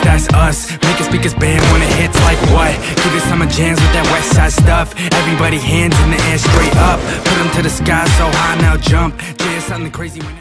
that's us. Making speakers band when it hits like what? Give it summer jams with that west side stuff. Everybody hands in the air straight up. Put them to the sky so high now jump. Yeah, something crazy when